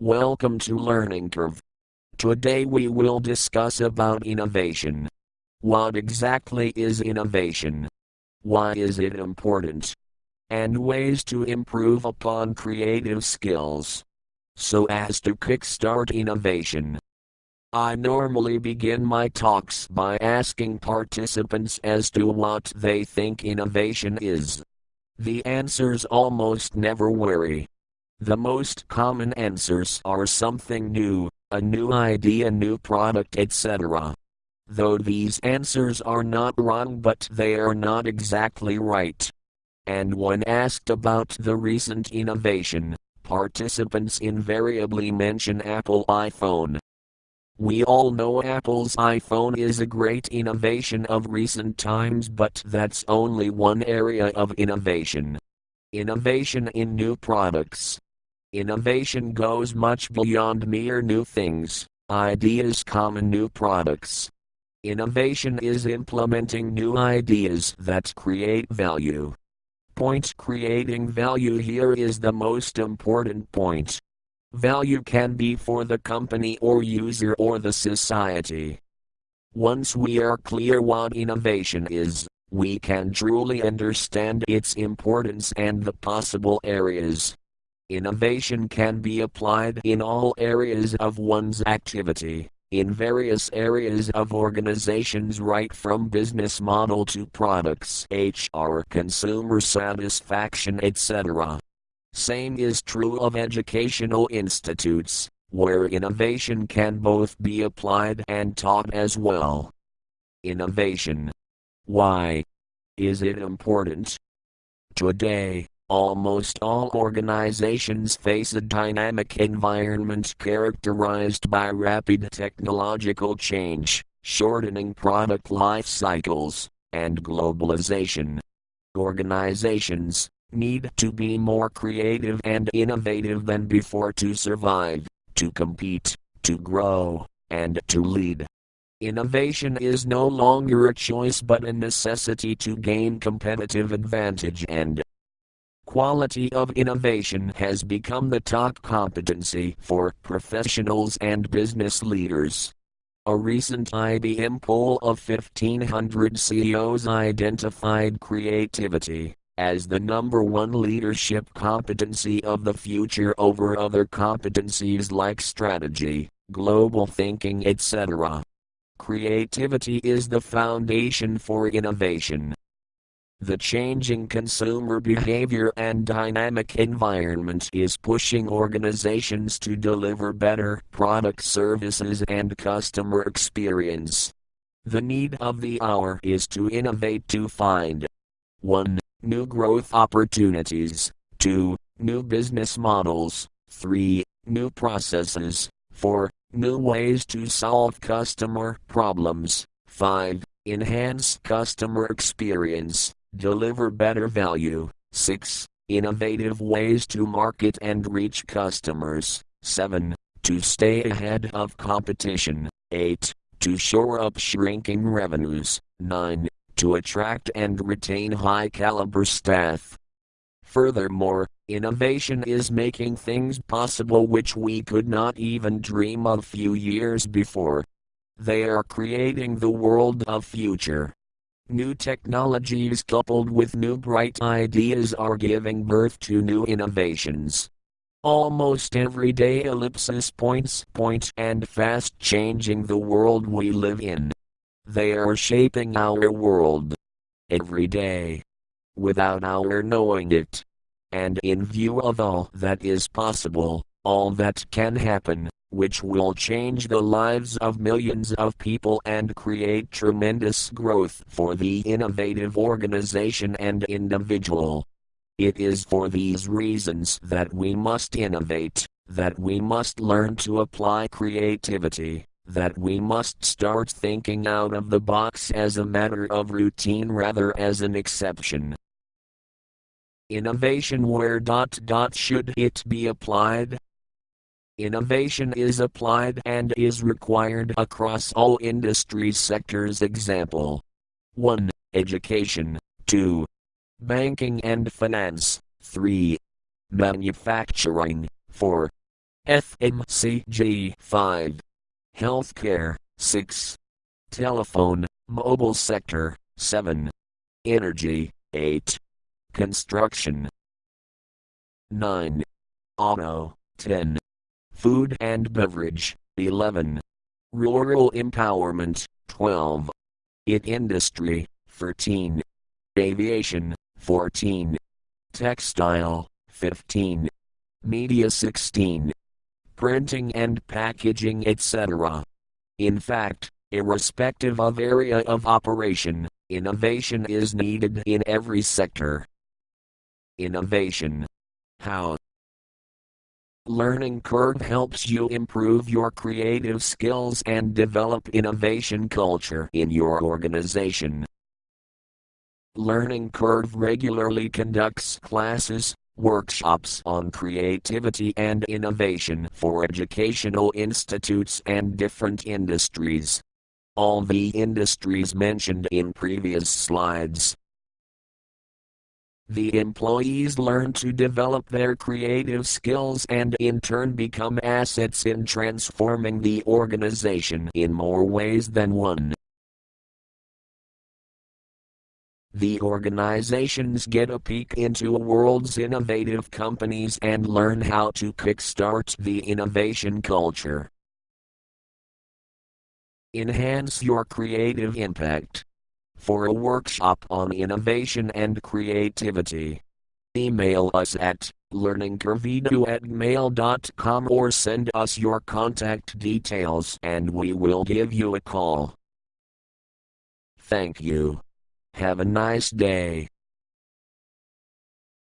Welcome to Learning Curve. Today we will discuss about innovation. What exactly is innovation? Why is it important? And ways to improve upon creative skills so as to kickstart innovation. I normally begin my talks by asking participants as to what they think innovation is. The answers almost never vary. The most common answers are something new, a new idea, new product, etc. Though these answers are not wrong, but they are not exactly right. And when asked about the recent innovation, participants invariably mention Apple iPhone. We all know Apple's iPhone is a great innovation of recent times, but that's only one area of innovation. Innovation in new products. Innovation goes much beyond mere new things, ideas, common new products. Innovation is implementing new ideas that create value point creating value here is the most important point. Value can be for the company or user or the society. Once we are clear what innovation is, we can truly understand its importance and the possible areas. Innovation can be applied in all areas of one's activity in various areas of organizations right from business model to products, HR, consumer satisfaction, etc. Same is true of educational institutes, where innovation can both be applied and taught as well. Innovation. Why is it important? Today, Almost all organizations face a dynamic environment characterized by rapid technological change, shortening product life cycles, and globalization. Organizations need to be more creative and innovative than before to survive, to compete, to grow, and to lead. Innovation is no longer a choice but a necessity to gain competitive advantage and Quality of innovation has become the top competency for professionals and business leaders. A recent IBM poll of 1,500 CEOs identified creativity as the number one leadership competency of the future over other competencies like strategy, global thinking, etc. Creativity is the foundation for innovation. The changing consumer behavior and dynamic environment is pushing organizations to deliver better product services and customer experience. The need of the hour is to innovate to find 1. New growth opportunities, 2. New business models, 3. New processes, 4. New ways to solve customer problems, 5. Enhance customer experience deliver better value. 6. Innovative ways to market and reach customers. 7. To stay ahead of competition. 8. To shore up shrinking revenues. 9. To attract and retain high caliber staff. Furthermore, innovation is making things possible which we could not even dream of few years before. They are creating the world of future. New technologies coupled with new bright ideas are giving birth to new innovations. Almost every day ellipsis points point and fast changing the world we live in. They are shaping our world. Every day. Without our knowing it. And in view of all that is possible, all that can happen, which will change the lives of millions of people and create tremendous growth for the innovative organization and individual. It is for these reasons that we must innovate, that we must learn to apply creativity, that we must start thinking out of the box as a matter of routine rather as an exception. Innovation where dot dot should it be applied? Innovation is applied and is required across all industry sectors. Example 1. Education, 2. Banking and finance, 3. Manufacturing, 4. FMCG 5. Healthcare 6. Telephone, mobile sector 7. Energy 8. Construction 9. Auto 10. Food and beverage 11. Rural empowerment 12. IT industry 13. Aviation 14. Textile 15. Media 16. Printing and packaging etc. In fact, irrespective of area of operation, innovation is needed in every sector. Innovation. How? Learning Curve helps you improve your creative skills and develop innovation culture in your organization. Learning Curve regularly conducts classes, workshops on creativity and innovation for educational institutes and different industries. All the industries mentioned in previous slides. The employees learn to develop their creative skills and in turn become assets in transforming the organization in more ways than one. The organizations get a peek into a world's innovative companies and learn how to kickstart the innovation culture. Enhance your creative impact. For a workshop on innovation and creativity, email us at learningcurveedu at mail.com or send us your contact details and we will give you a call. Thank you. Have a nice day.